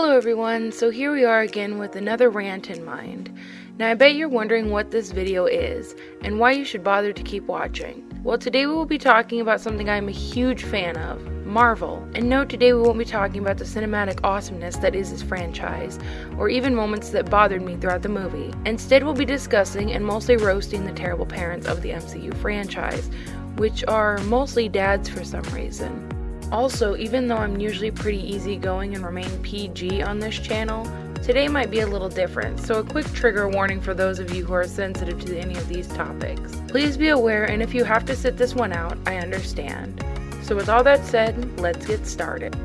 Hello everyone, so here we are again with another rant in mind. Now I bet you're wondering what this video is, and why you should bother to keep watching. Well today we will be talking about something I'm a huge fan of, Marvel. And no, today we won't be talking about the cinematic awesomeness that is this franchise, or even moments that bothered me throughout the movie. Instead we'll be discussing and mostly roasting the terrible parents of the MCU franchise, which are mostly dads for some reason. Also, even though I'm usually pretty easygoing and remain PG on this channel, today might be a little different, so a quick trigger warning for those of you who are sensitive to any of these topics. Please be aware, and if you have to sit this one out, I understand. So with all that said, let's get started.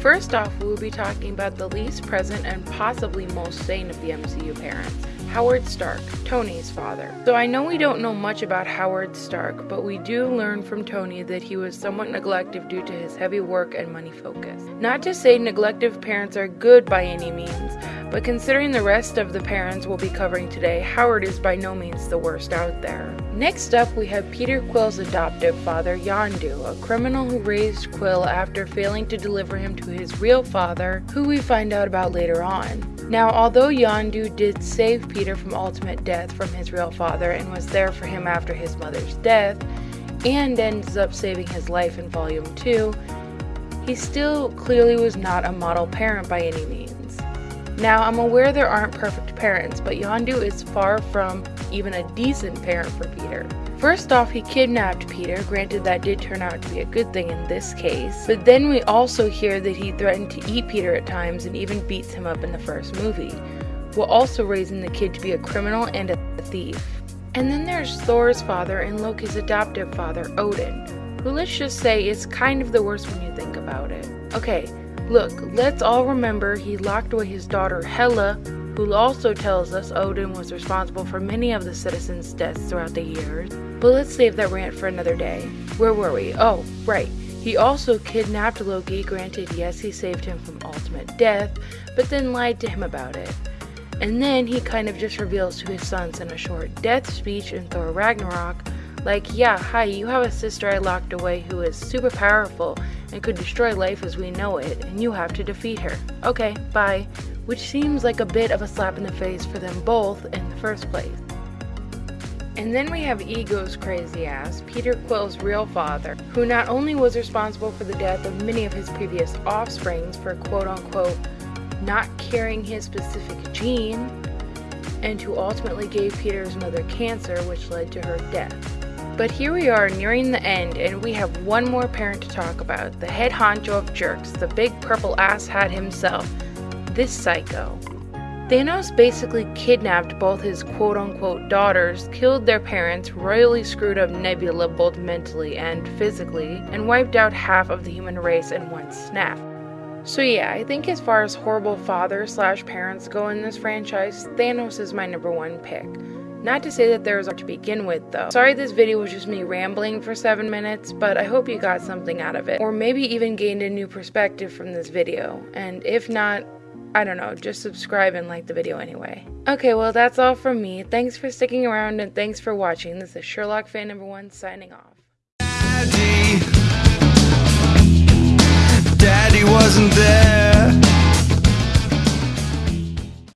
First off, we will be talking about the least present and possibly most sane of the MCU parents, Howard Stark, Tony's father. So I know we don't know much about Howard Stark, but we do learn from Tony that he was somewhat neglective due to his heavy work and money focus. Not to say neglective parents are good by any means, but considering the rest of the parents we'll be covering today, Howard is by no means the worst out there. Next up, we have Peter Quill's adoptive father, Yondu, a criminal who raised Quill after failing to deliver him to his real father, who we find out about later on. Now, although Yondu did save Peter from ultimate death from his real father and was there for him after his mother's death, and ends up saving his life in Volume 2, he still clearly was not a model parent by any means. Now, I'm aware there aren't perfect parents, but Yondu is far from even a decent parent for Peter. First off, he kidnapped Peter, granted that did turn out to be a good thing in this case, but then we also hear that he threatened to eat Peter at times and even beats him up in the first movie, while also raising the kid to be a criminal and a thief. And then there's Thor's father and Loki's adoptive father, Odin, who let's just say is kind of the worst when you think about it. Okay, look, let's all remember he locked away his daughter Hela who also tells us Odin was responsible for many of the citizens' deaths throughout the years. But let's save that rant for another day. Where were we? Oh, right. He also kidnapped Loki, granted, yes, he saved him from ultimate death, but then lied to him about it. And then he kind of just reveals to his sons in a short death speech in Thor Ragnarok, like, yeah, hi, you have a sister I locked away who is super powerful and could destroy life as we know it, and you have to defeat her. Okay, bye which seems like a bit of a slap in the face for them both in the first place. And then we have Ego's crazy ass, Peter Quill's real father, who not only was responsible for the death of many of his previous offsprings for quote unquote not carrying his specific gene, and who ultimately gave Peter's mother cancer, which led to her death. But here we are nearing the end, and we have one more parent to talk about the head honcho of jerks, the big purple ass hat himself, this psycho. Thanos basically kidnapped both his quote unquote daughters, killed their parents, royally screwed up Nebula both mentally and physically, and wiped out half of the human race in one snap. So yeah, I think as far as horrible fathers slash parents go in this franchise, Thanos is my number one pick. Not to say that there is to begin with though. Sorry this video was just me rambling for 7 minutes, but I hope you got something out of it. Or maybe even gained a new perspective from this video. And if not, I don't know, just subscribe and like the video anyway. Okay, well that's all from me. Thanks for sticking around and thanks for watching. This is Sherlock fan number one signing off. Daddy, Daddy wasn't there.